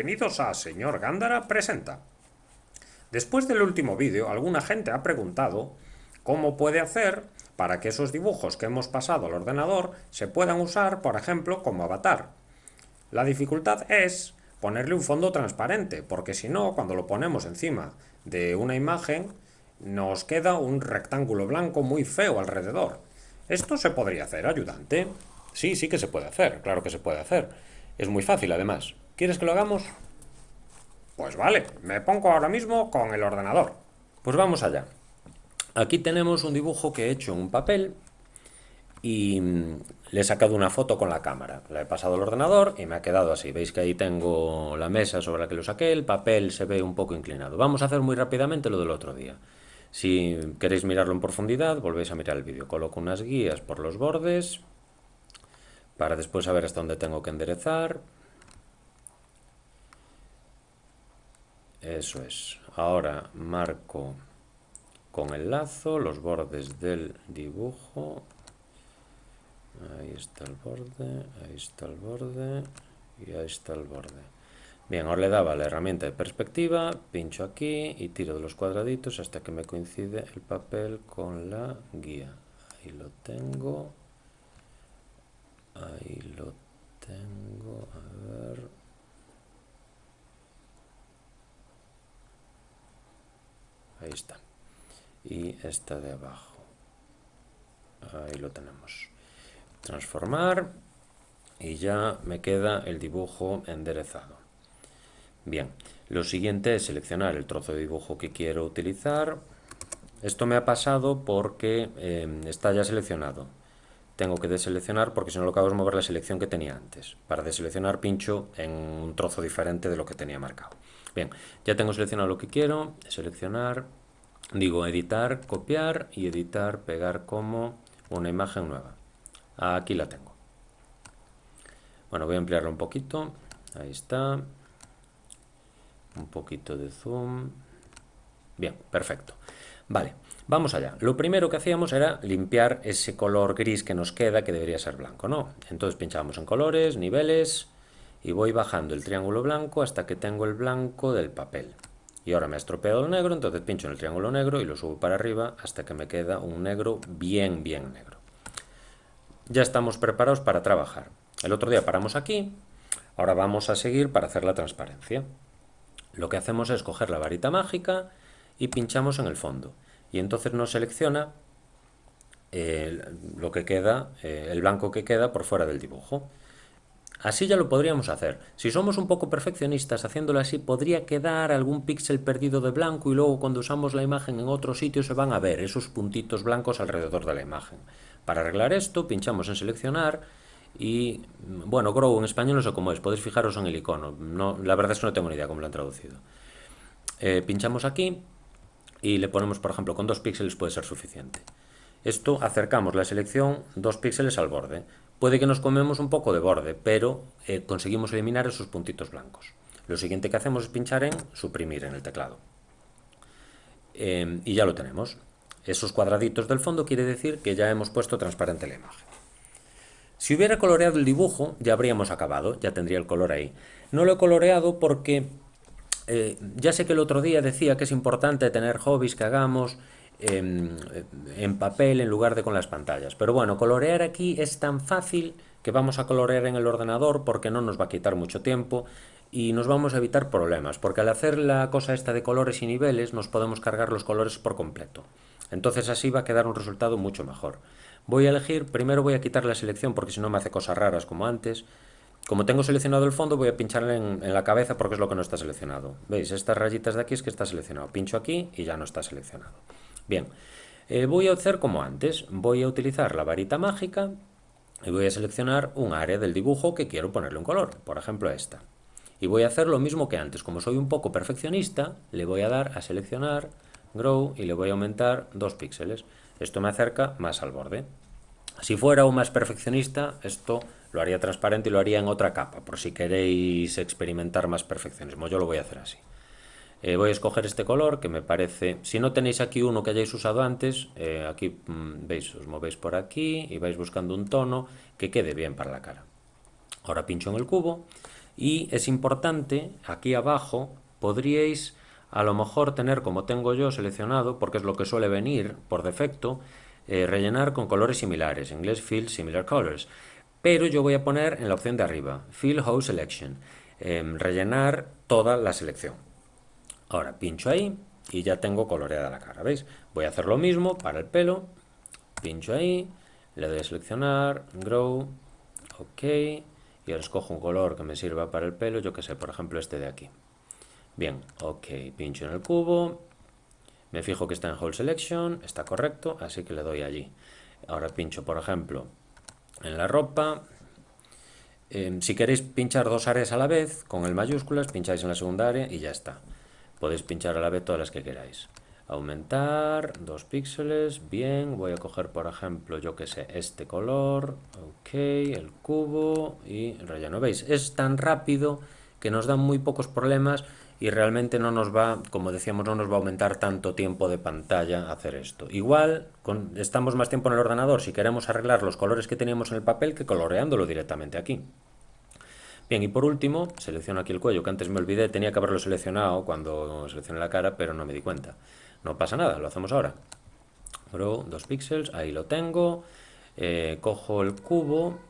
bienvenidos a Señor Gándara Presenta. Después del último vídeo, alguna gente ha preguntado cómo puede hacer para que esos dibujos que hemos pasado al ordenador se puedan usar, por ejemplo, como avatar. La dificultad es ponerle un fondo transparente, porque si no, cuando lo ponemos encima de una imagen, nos queda un rectángulo blanco muy feo alrededor. Esto se podría hacer, ayudante. Sí, sí que se puede hacer, claro que se puede hacer. Es muy fácil, además. ¿Quieres que lo hagamos? Pues vale, me pongo ahora mismo con el ordenador. Pues vamos allá. Aquí tenemos un dibujo que he hecho en un papel y mm, le he sacado una foto con la cámara. La he pasado al ordenador y me ha quedado así. Veis que ahí tengo la mesa sobre la que lo saqué, el papel se ve un poco inclinado. Vamos a hacer muy rápidamente lo del otro día. Si queréis mirarlo en profundidad, volvéis a mirar el vídeo. Coloco unas guías por los bordes, para después saber hasta dónde tengo que enderezar. Eso es. Ahora marco con el lazo los bordes del dibujo. Ahí está el borde, ahí está el borde y ahí está el borde. Bien, ahora le daba la herramienta de perspectiva, pincho aquí y tiro de los cuadraditos hasta que me coincide el papel con la guía. Ahí lo tengo. Ahí lo tengo, a ver. Y esta de abajo. Ahí lo tenemos. Transformar y ya me queda el dibujo enderezado. Bien, lo siguiente es seleccionar el trozo de dibujo que quiero utilizar. Esto me ha pasado porque eh, está ya seleccionado tengo que deseleccionar porque si no lo que hago es mover la selección que tenía antes. Para deseleccionar pincho en un trozo diferente de lo que tenía marcado. Bien, ya tengo seleccionado lo que quiero, seleccionar, digo editar, copiar y editar, pegar como una imagen nueva. Aquí la tengo. Bueno, voy a ampliarlo un poquito, ahí está, un poquito de zoom, bien, perfecto. Vale, Vamos allá. Lo primero que hacíamos era limpiar ese color gris que nos queda, que debería ser blanco, ¿no? Entonces pinchamos en colores, niveles, y voy bajando el triángulo blanco hasta que tengo el blanco del papel. Y ahora me ha estropeado el negro, entonces pincho en el triángulo negro y lo subo para arriba hasta que me queda un negro bien, bien negro. Ya estamos preparados para trabajar. El otro día paramos aquí, ahora vamos a seguir para hacer la transparencia. Lo que hacemos es coger la varita mágica y pinchamos en el fondo y entonces nos selecciona eh, lo que queda, eh, el blanco que queda por fuera del dibujo. Así ya lo podríamos hacer. Si somos un poco perfeccionistas haciéndolo así, podría quedar algún píxel perdido de blanco y luego cuando usamos la imagen en otro sitio se van a ver esos puntitos blancos alrededor de la imagen. Para arreglar esto, pinchamos en seleccionar y, bueno, Grow en español no sé cómo es, podéis fijaros en el icono. No, la verdad es que no tengo ni idea cómo lo han traducido. Eh, pinchamos aquí y le ponemos, por ejemplo, con dos píxeles puede ser suficiente. Esto acercamos la selección dos píxeles al borde. Puede que nos comemos un poco de borde, pero eh, conseguimos eliminar esos puntitos blancos. Lo siguiente que hacemos es pinchar en suprimir en el teclado. Em, y ya lo tenemos. Esos cuadraditos del fondo quiere decir que ya hemos puesto transparente la imagen. Si hubiera coloreado el dibujo, ya habríamos acabado, ya tendría el color ahí. No lo he coloreado porque eh, ya sé que el otro día decía que es importante tener hobbies que hagamos en, papel en lugar de con las pantallas. Pero bueno, colorear aquí es tan fácil que vamos a colorear en el ordenador porque no nos va a quitar mucho tiempo y nos vamos a evitar problemas, porque al hacer la cosa esta de colores y niveles nos podemos cargar los colores por completo. Entonces así va a quedar un resultado mucho mejor. Voy a elegir, primero voy a quitar la selección porque si no me hace cosas raras como antes, como tengo seleccionado el fondo, voy a pincharle en, la cabeza porque es lo que no está seleccionado. ¿Veis? Estas rayitas de aquí es que está seleccionado. Pincho aquí y ya no está seleccionado. Bien, eh, voy a hacer como antes. Voy a utilizar la varita mágica y voy a seleccionar un área del dibujo que quiero ponerle un color. Por ejemplo, esta. Y voy a hacer lo mismo que antes. Como soy un poco perfeccionista, le voy a dar a seleccionar, grow y le voy a aumentar dos píxeles. Esto me acerca más al borde. Si fuera aún más perfeccionista, esto lo haría transparente y lo haría en otra capa, por si queréis experimentar más perfeccionismo. Yo lo voy a hacer así. Eh, voy a escoger este color que me parece... Si no tenéis aquí uno que hayáis usado antes, eh, aquí mm, veis, os movéis por aquí y vais buscando un tono que quede bien para la cara. Ahora pincho en el cubo Y es importante, aquí abajo, podríais a lo mejor tener como tengo yo seleccionado, porque es lo que suele venir por defecto, eh, rellenar con colores similares, en inglés Fill Similar Colors. Pero yo voy a poner en la opción de arriba, Fill Whole Selection, em, rellenar toda la selección. Ahora pincho ahí y ya tengo coloreada la cara, ¿veis? Voy a hacer lo mismo para el pelo, pincho ahí, le doy a seleccionar, Grow, OK, y ahora escojo un color que me sirva para el pelo, yo que sé, por ejemplo este de aquí. Bien, OK, pincho en el cubo, me fijo que está en Whole Selection, está correcto, así que le doy allí. Ahora pincho, por ejemplo, en la ropa. Em, si queréis pinchar dos áreas a la vez, con el mayúsculas, pincháis en la segunda área y ya está. Podéis pinchar a la vez todas las que queráis. Aumentar, dos píxeles, bien, voy a coger por ejemplo, yo que sé, este color, ok, el cubo y relleno. ¿Veis? Es tan rápido que nos dan muy pocos problemas y realmente no nos va, como decíamos, no nos va a aumentar tanto tiempo de pantalla hacer esto. Igual, con, estamos más tiempo en el ordenador si queremos arreglar los colores que teníamos en el papel que coloreándolo directamente aquí. Bien, y por último, selecciono aquí el cuello, que antes me olvidé, tenía que haberlo seleccionado cuando seleccioné la cara, pero no me di cuenta. No pasa nada, lo hacemos ahora. Bro, dos píxeles, ahí lo tengo. Eh, cojo el cubo,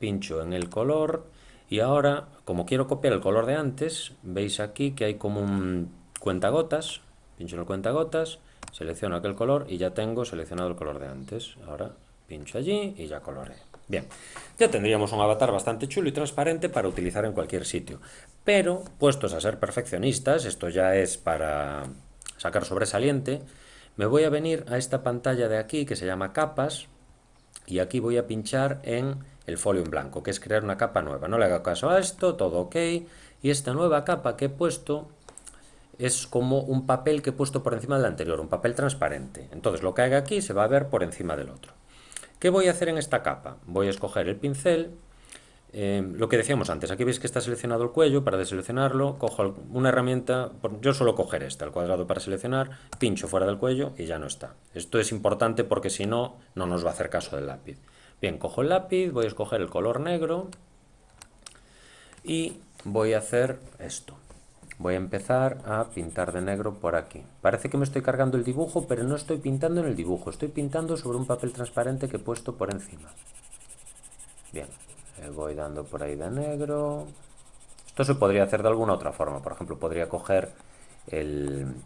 pincho en el color, y ahora, como quiero copiar el color de antes, veis aquí que hay como un cuentagotas, pincho en el cuentagotas, selecciono aquel color y ya tengo seleccionado el color de antes. Ahora pincho allí y ya coloré. Bien, ya tendríamos un avatar bastante chulo y transparente para utilizar en cualquier sitio. Pero, puestos a ser perfeccionistas, esto ya es para sacar sobresaliente, me voy a venir a esta pantalla de aquí que se llama capas y aquí voy a pinchar en el folio en blanco, que es crear una capa nueva. No le haga caso a esto, todo ok. Y esta nueva capa que he puesto es como un papel que he puesto por encima del anterior, un papel transparente. Entonces lo que haga aquí se va a ver por encima del otro. ¿Qué voy a hacer en esta capa? Voy a escoger el pincel, eh, lo que decíamos antes, aquí veis que está seleccionado el cuello, para deseleccionarlo cojo una herramienta, yo suelo coger esta, el cuadrado para seleccionar, pincho fuera del cuello y ya no está. Esto es importante porque si no, no nos va a hacer caso del lápiz. Bien, cojo el lápiz, voy a escoger el color negro y voy a hacer esto. Voy a empezar a pintar de negro por aquí. Parece que me estoy cargando el dibujo, pero no estoy pintando en el dibujo. Estoy pintando sobre un papel transparente que he puesto por encima. Bien, voy dando por ahí de negro. Esto se podría hacer de alguna otra forma. Por ejemplo, podría coger el...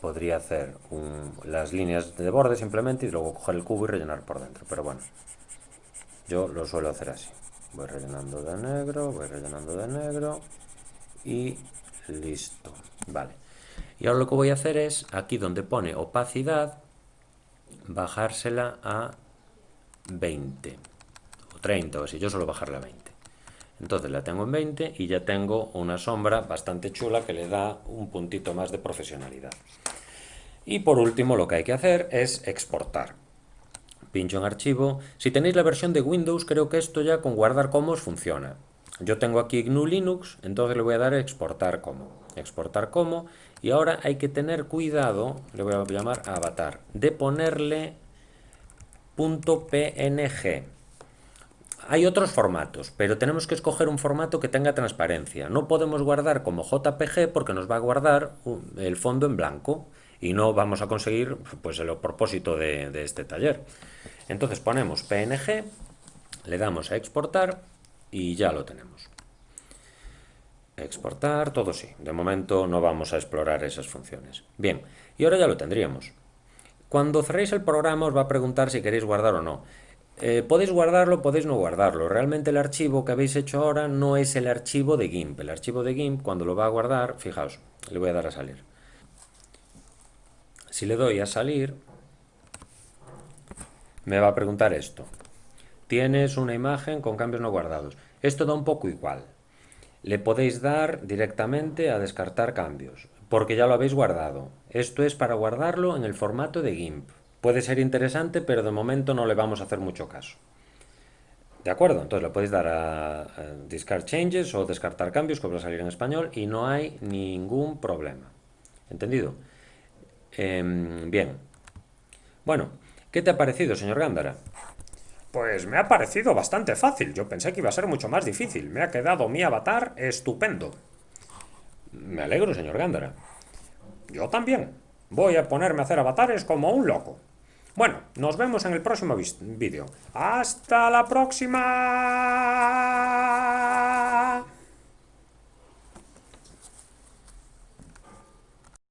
Podría hacer las líneas de borde simplemente y luego coger el cubo y rellenar por dentro. Pero bueno, yo lo suelo hacer así. Voy rellenando de negro, voy rellenando de negro y listo. Vale. Y ahora lo que voy a hacer es, aquí donde pone opacidad, bajársela a 20 o 30 o así. Yo suelo bajarla a 20. Entonces la tengo en 20 y ya tengo una sombra bastante chula que le da un puntito más de profesionalidad. Y por último lo que hay que hacer es exportar pincho en archivo. Si tenéis la versión de Windows, creo que esto ya con guardar como funciona. Yo tengo aquí GNU Linux, entonces le voy a dar a exportar como. Exportar como. Y ahora hay que tener cuidado, le voy a llamar avatar, de ponerle .png. Hay otros formatos, pero tenemos que escoger un formato que tenga transparencia. No podemos guardar como JPG porque nos va a guardar el fondo en blanco y no vamos a conseguir pues, el propósito de, de este taller. Entonces ponemos PNG, le damos a exportar y ya lo tenemos. Exportar, todo sí. De momento no vamos a explorar esas funciones. Bien, y ahora ya lo tendríamos. Cuando cerréis el programa os va a preguntar si queréis guardar o no. Eh, podéis guardarlo, podéis no guardarlo. Realmente el archivo que habéis hecho ahora no es el archivo de GIMP. El archivo de GIMP, cuando lo va a guardar, fijaos, le voy a dar a salir. Si le doy a salir, me va a preguntar esto. Tienes una imagen con cambios no guardados. Esto da un poco igual. Le podéis dar directamente a descartar cambios, porque ya lo habéis guardado. Esto es para guardarlo en el formato de GIMP. Puede ser interesante, pero de momento no le vamos a hacer mucho caso. ¿De acuerdo? Entonces le podéis dar a, Discard Changes o descartar cambios, que va a salir en español, y no hay ningún problema. ¿Entendido? Em, bien. Bueno, ¿qué te ha parecido, señor Gándara? Pues me ha parecido bastante fácil. Yo pensé que iba a ser mucho más difícil. Me ha quedado mi avatar estupendo. Me alegro, señor Gándara. Yo también. Voy a ponerme a hacer avatares como un loco. Bueno, nos vemos en el próximo vídeo. ¡Hasta la próxima!